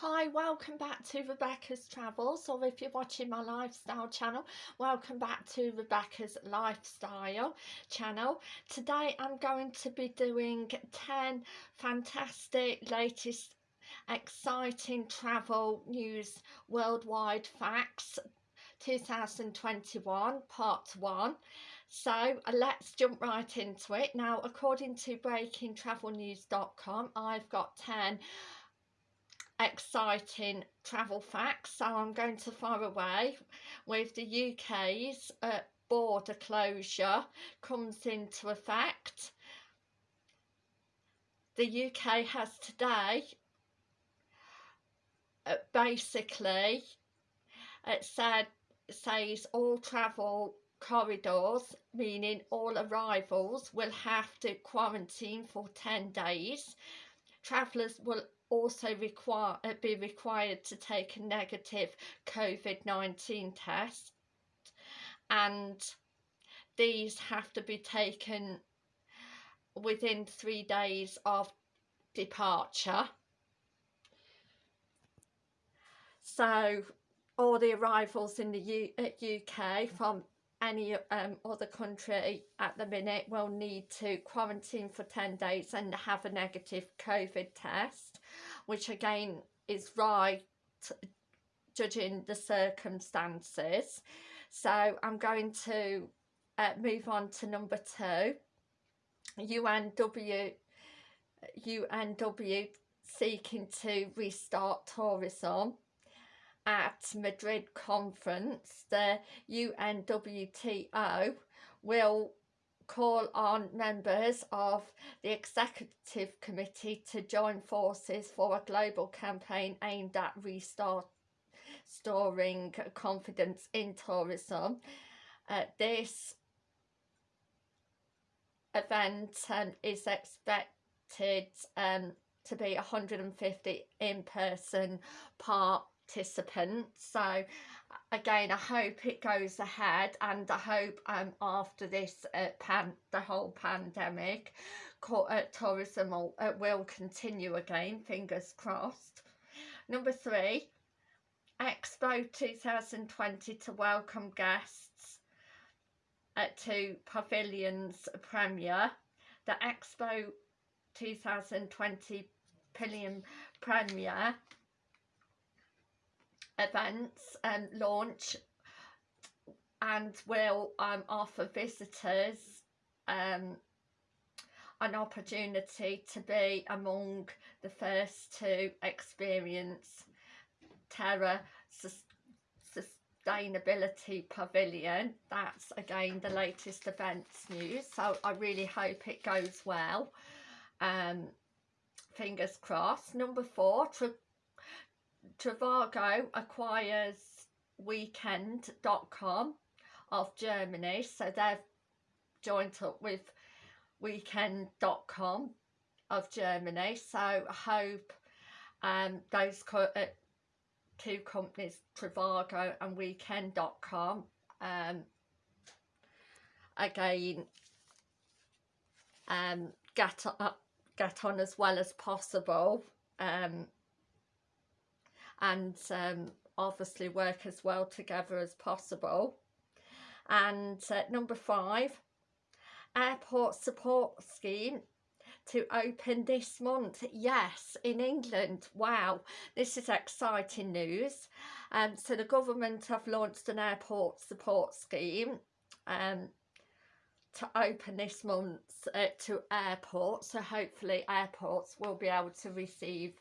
Hi, welcome back to Rebecca's Travels, or if you're watching my lifestyle channel, welcome back to Rebecca's Lifestyle channel. Today I'm going to be doing 10 fantastic, latest, exciting travel news worldwide facts 2021 part 1 so uh, let's jump right into it. Now according to breakingtravelnews.com i've got 10 exciting travel facts. So I'm going to fire away with the UK's uh, border closure comes into effect. The UK has today uh, basically it said says all travel corridors meaning all arrivals will have to quarantine for 10 days travellers will also require uh, be required to take a negative COVID-19 test and these have to be taken within three days of departure. So all the arrivals in the U UK from any um, other country at the minute will need to quarantine for 10 days and have a negative COVID test, which again is right judging the circumstances. So I'm going to uh, move on to number two. UNW, UNW seeking to restart tourism at Madrid conference, the UNWTO will call on members of the executive committee to join forces for a global campaign aimed at restoring confidence in tourism. Uh, this event um, is expected um, to be 150 in-person part participants so again I hope it goes ahead and I hope um after this uh, pan the whole pandemic uh, tourism will, uh, will continue again fingers crossed. Number three Expo 2020 to welcome guests uh, to Pavilions premiere the Expo 2020 Pavilion premiere events and launch and will um, offer visitors um, an opportunity to be among the first to experience Terra Sustainability Pavilion. That's again the latest events news so I really hope it goes well. Um, fingers crossed. Number four, Trivago acquires weekend.com of Germany so they've joined up with weekend.com of Germany. So I hope um, those co uh, two companies Trivago and weekend.com um, again um, get, uh, get on as well as possible. Um, and um, obviously work as well together as possible. And uh, number five, airport support scheme to open this month. Yes, in England. Wow, this is exciting news. Um, so the government have launched an airport support scheme um, to open this month uh, to airports so hopefully airports will be able to receive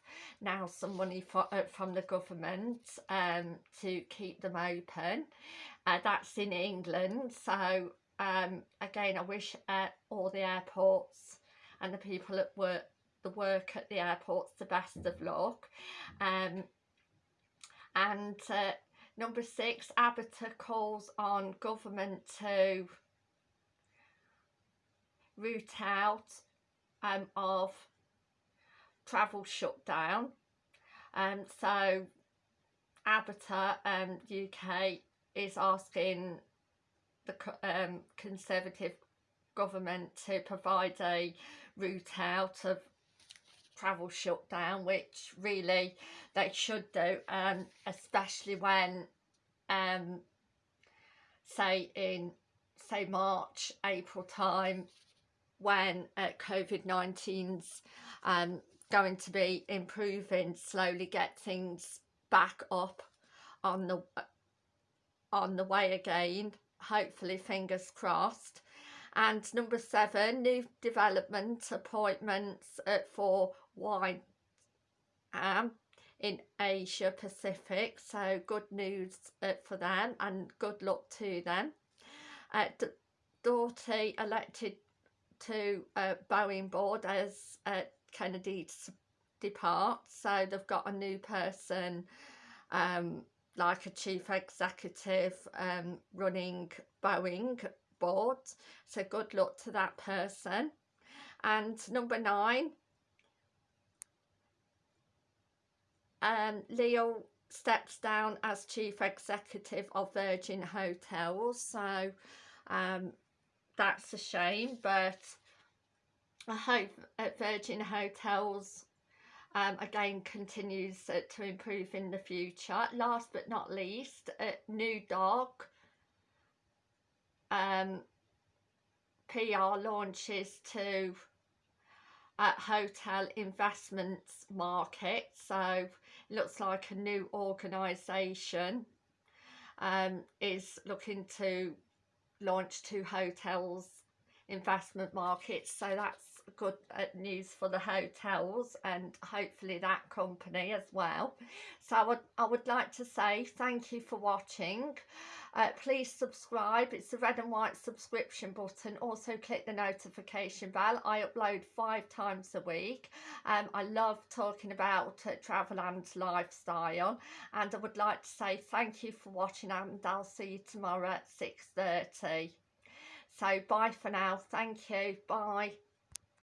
now some money for, uh, from the government um, to keep them open. Uh, that's in England so um, again I wish uh, all the airports and the people that work the work at the airports the best of luck. Um, and uh, number six ABTA calls on government to root out um, of travel shutdown. Um, so ABTA um, UK is asking the um, Conservative government to provide a route out of travel shutdown, which really they should do um especially when um say in say March April time when uh, COVID-19's um going to be improving slowly get things back up on the on the way again hopefully fingers crossed. And number seven new development appointments at, for wine um, in Asia Pacific. So good news uh, for them and good luck to them. Uh, Doughtie elected to uh, Boeing board as uh, Kennedy departs so they've got a new person um, like a chief executive um, running Boeing board. So good luck to that person. And number nine um, Leo steps down as chief executive of Virgin Hotels. So um, that's a shame but I hope at Virgin Hotels um, again continues uh, to improve in the future. Last but not least, uh, New Dog um, PR launches to uh, hotel investments market. So looks like a new organisation um, is looking to launch to hotels investment markets. So that's good uh, news for the hotels and hopefully that company as well. So I would, I would like to say thank you for watching. Uh, please subscribe. It's the red and white subscription button. Also click the notification bell. I upload five times a week. Um, I love talking about uh, travel and lifestyle. And I would like to say thank you for watching and I'll see you tomorrow at 6.30 so bye for now. Thank you. Bye